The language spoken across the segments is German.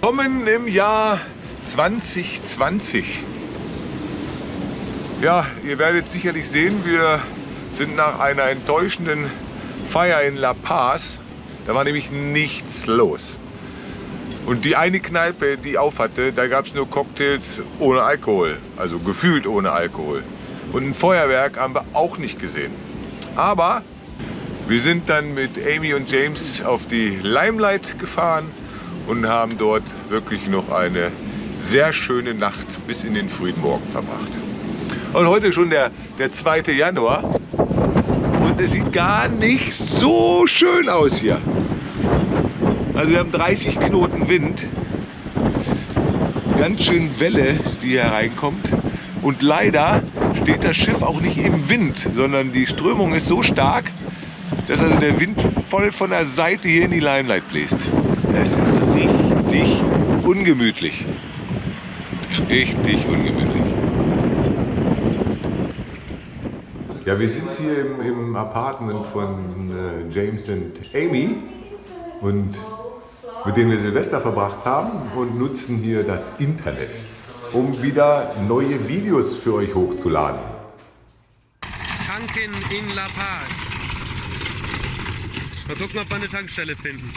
Kommen im Jahr 2020. Ja, ihr werdet sicherlich sehen, wir sind nach einer enttäuschenden Feier in La Paz. Da war nämlich nichts los. Und die eine Kneipe, die auf hatte, da gab es nur Cocktails ohne Alkohol. Also gefühlt ohne Alkohol. Und ein Feuerwerk haben wir auch nicht gesehen. Aber wir sind dann mit Amy und James auf die Limelight gefahren und haben dort wirklich noch eine sehr schöne Nacht bis in den frühen Morgen verbracht. Und heute schon der, der 2. Januar und es sieht gar nicht so schön aus hier. Also wir haben 30 Knoten Wind, ganz schön Welle, die hier reinkommt. Und leider steht das Schiff auch nicht im Wind, sondern die Strömung ist so stark, dass also der Wind voll von der Seite hier in die Limelight bläst. Es ist richtig ungemütlich. Richtig ungemütlich. Ja, wir sind hier im, im Apartment von äh, James und Amy und mit denen wir Silvester verbracht haben und nutzen hier das Internet, um wieder neue Videos für euch hochzuladen. Tanken in La Paz. Mal gucken, ob wir eine Tankstelle finden.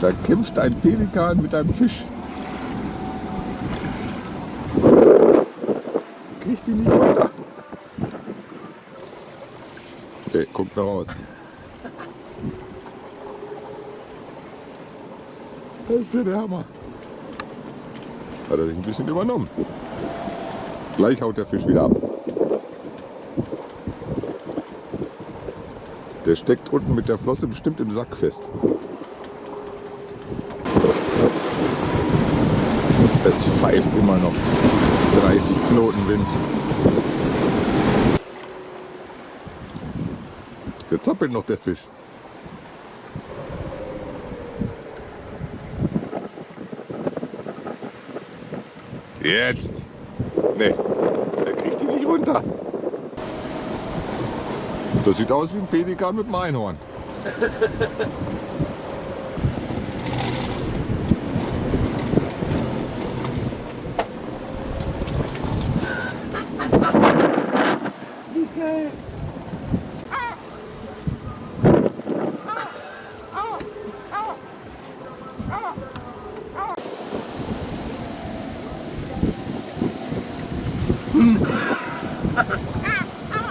Da kämpft ein Pelikan mit einem Fisch. Kriegt ihn nicht runter. Okay, guckt noch raus. Das ist ja der Hammer. Hat er sich ein bisschen übernommen. Gleich haut der Fisch wieder ab. Der steckt unten mit der Flosse bestimmt im Sack fest. Es pfeift immer noch 30 Knoten Wind. Jetzt zappelt noch der Fisch. Jetzt! Ne, der kriegt die nicht runter. Das sieht aus wie ein Pelikan mit einem Einhorn.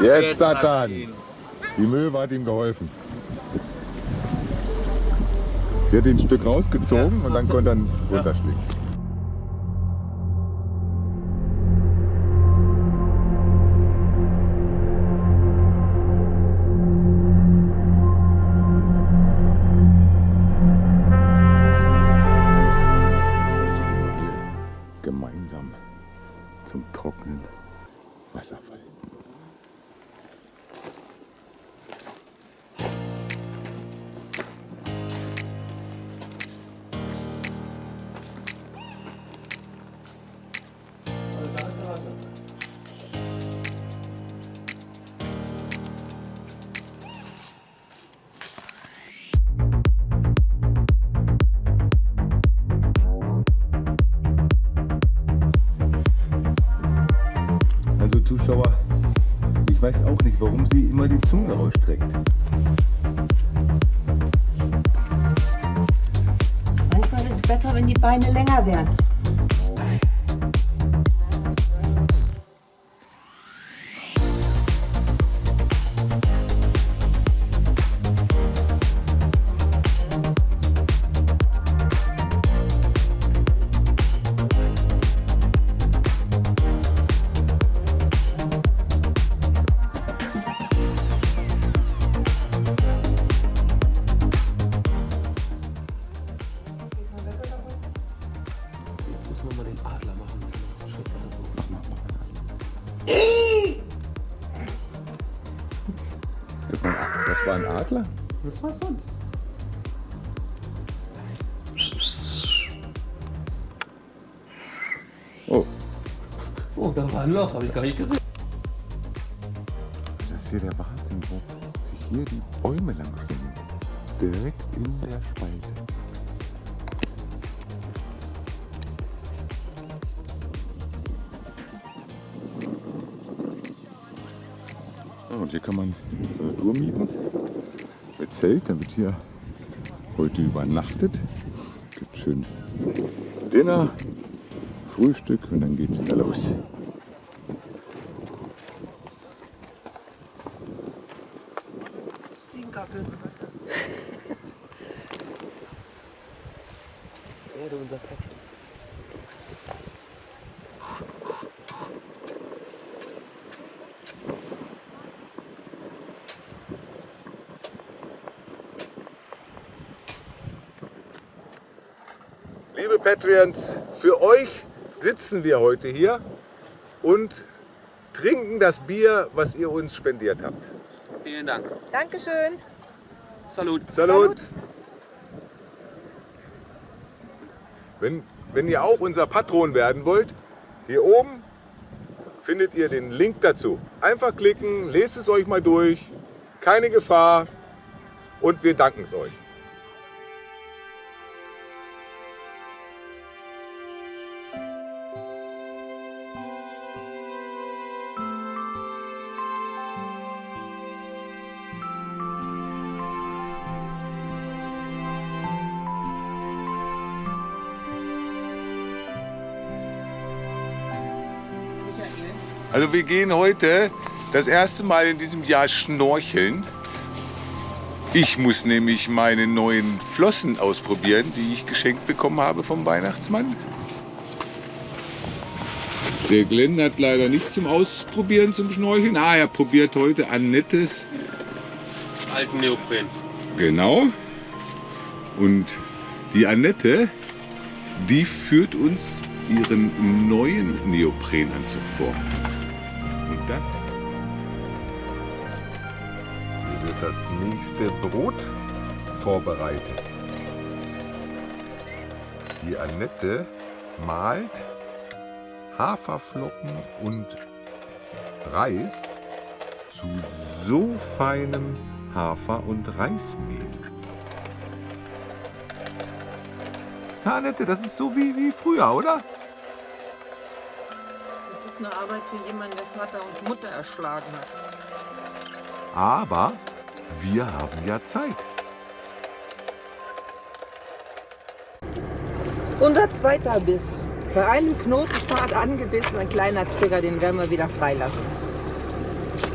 Jetzt hat er ihn. Die Möwe hat ihm geholfen. Die hat ihn ein Stück rausgezogen und dann konnte er runterschlingen. Weiß auch nicht, warum sie immer die Zunge rausstreckt. Manchmal ist es besser, wenn die Beine länger werden. Das war ein Adler? Was war sonst? Oh, Oh, da war ein Loch, habe ich gar nicht gesehen. das ist hier der Wahnsinn, wo sich hier die Bäume lang stehen. Direkt in der Spalte. Ja, Und hier kann man so eine Tour mieten Zelt. Da hier heute übernachtet. Gibt schön Dinner, Frühstück und dann geht's wieder los. Erde unser Pet. Patreons, für euch sitzen wir heute hier und trinken das Bier, was ihr uns spendiert habt. Vielen Dank. Dankeschön. Salut. Salut! Wenn, wenn ihr auch unser Patron werden wollt, hier oben findet ihr den Link dazu. Einfach klicken, lest es euch mal durch, keine Gefahr und wir danken es euch. Also wir gehen heute das erste Mal in diesem Jahr schnorcheln. Ich muss nämlich meine neuen Flossen ausprobieren, die ich geschenkt bekommen habe vom Weihnachtsmann. Der Glenn hat leider nichts zum Ausprobieren zum Schnorcheln. Ah, er probiert heute Annettes. Alten Neopren. Genau. Und die Annette, die führt uns ihren neuen Neoprenanzug vor. Das hier wird das nächste Brot vorbereitet. Die Annette malt Haferflocken und Reis zu so feinem Hafer- und Reismehl. Annette, das ist so wie, wie früher, oder? Das ist eine Arbeit für jemanden, der Vater und Mutter erschlagen hat. Aber wir haben ja Zeit. Unser zweiter Biss. Bei einem Knotenpfad angebissen, ein kleiner Trigger, den werden wir wieder freilassen.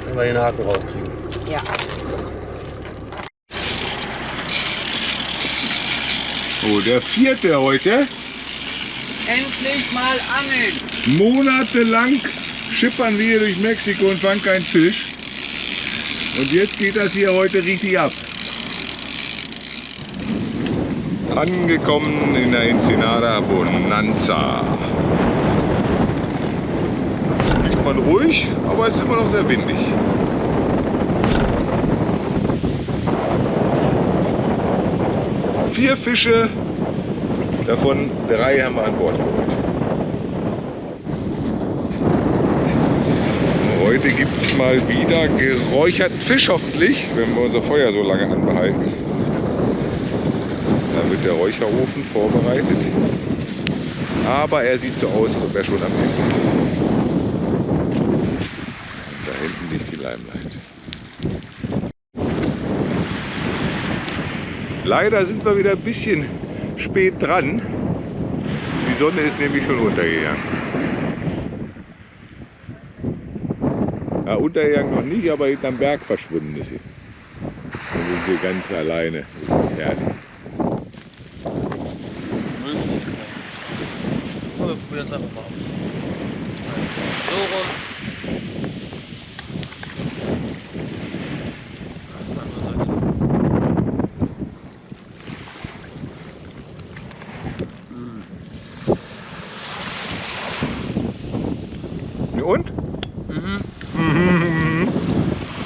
Wenn wir den Haken rauskriegen. Ja. Oh, der vierte heute. Endlich mal angeln. Monatelang schippern wir hier durch Mexiko und fangen keinen Fisch. Und jetzt geht das hier heute richtig ab. Angekommen in der Ensenada Bonanza. man ruhig, aber es ist immer noch sehr windig. Vier Fische, davon drei haben wir an Bord geholt. Heute gibt es mal wieder geräucherten Fisch hoffentlich, wenn wir unser Feuer so lange anbehalten. Dann wird der Räucherofen vorbereitet. Aber er sieht so aus, als ob er schon am Ende ist. Da hinten liegt die Limelight. Leider sind wir wieder ein bisschen spät dran. Die Sonne ist nämlich schon untergegangen. Ja, untergegangen noch nicht, aber hinterm Berg verschwunden ist sie. Dann sind wir ganz alleine. Das ist herrlich. Probieren es einfach mal aus. So rum. Und?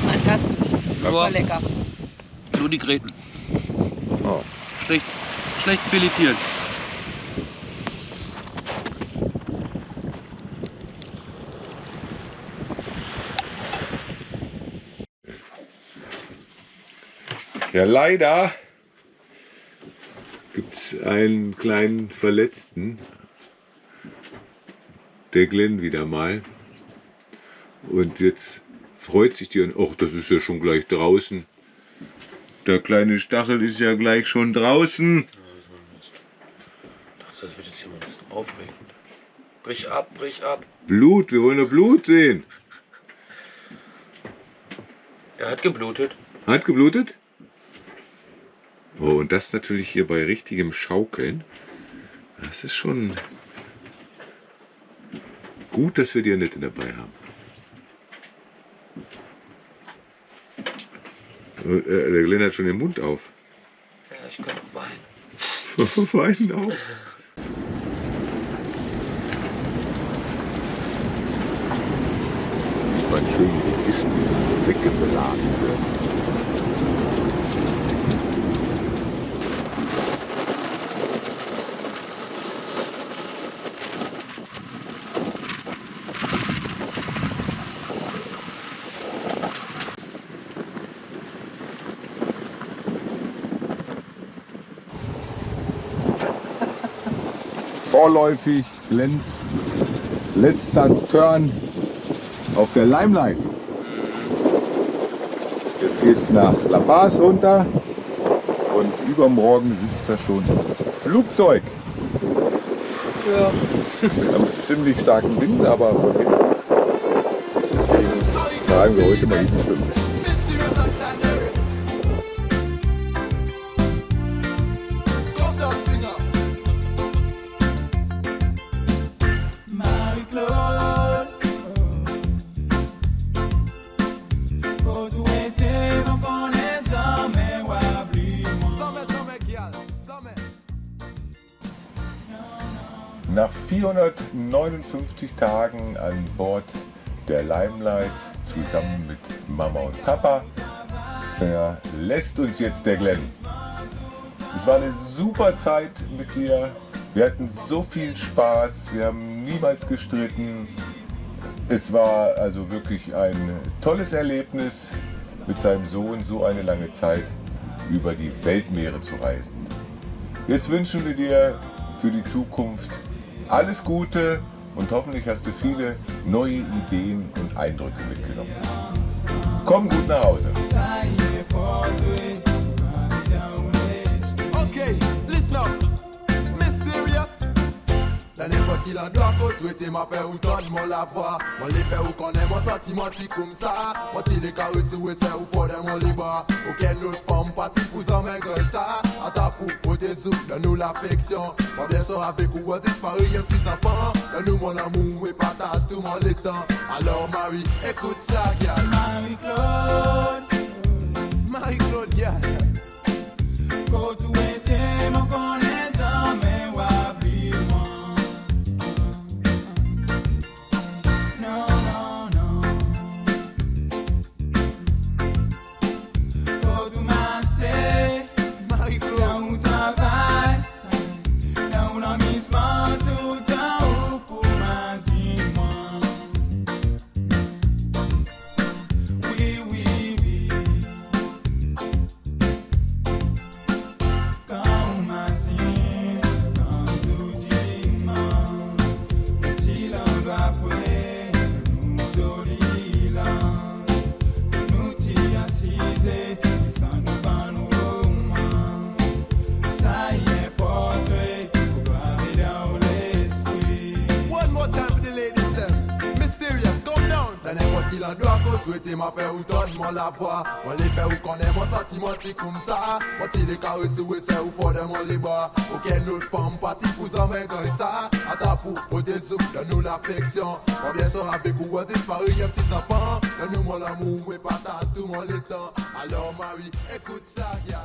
Fantastisch. Super Nur, lecker. nur die Gräten. Oh. Schlecht, schlecht filetiert. Ja, leider gibt es einen kleinen Verletzten. Der Glenn wieder mal. Und jetzt freut sich die an, ach, das ist ja schon gleich draußen. Der kleine Stachel ist ja gleich schon draußen. Das wird jetzt hier mal ein bisschen aufregend. Brich ab, brich ab. Blut, wir wollen doch Blut sehen. Er hat geblutet. Hat geblutet? Oh, und das natürlich hier bei richtigem Schaukeln. Das ist schon gut, dass wir die Annette dabei haben. Der Glenn hat schon den Mund auf. Ja, ich kann auch weinen. Weinen auch. Man schön wie die Kisten weggeblasen wird. Vorläufig Lenz letzter Turn auf der Limelight. Jetzt geht's nach La Paz runter und übermorgen sitzt er schon Flugzeug. Ja. Ziemlich starken Wind, aber von hinten. Deswegen tragen wir heute mal die fünf. Nach 459 Tagen an Bord der Limelight zusammen mit Mama und Papa verlässt uns jetzt der Glenn. Es war eine super Zeit mit dir. Wir hatten so viel Spaß. Wir haben niemals gestritten. Es war also wirklich ein tolles Erlebnis, mit seinem Sohn so eine lange Zeit über die Weltmeere zu reisen. Jetzt wünschen wir dir für die Zukunft alles Gute und hoffentlich hast du viele neue Ideen und Eindrücke mitgenommen. Komm gut nach Hause. Se nepot ki lan do akot wete Ma fe ou ton mon la vwa Mon li fe ou konen mon sentimanti koum sa Mon ti de karisi we ou fode mon fom pati pou zan nou l'affeksyon Mon bleson avek ou an dispari yon pti sapan Don nou mon amou we pataj tout mon Alors Marie, ekoute sa gyal Marie-Claude. Marie-Claude gyal mon la do akos dwe ma fe ou ton man la vwa Wan li fe ou konen man sati man ti koum sa ti si we se ou fode man li ba Oken not fam pati pou zan men kan sa Ata pou dan nou la fleksyon bien sor avek ou dispari yon pti Dan nou we patas tout man le Alors Marie, écoute ça, y'a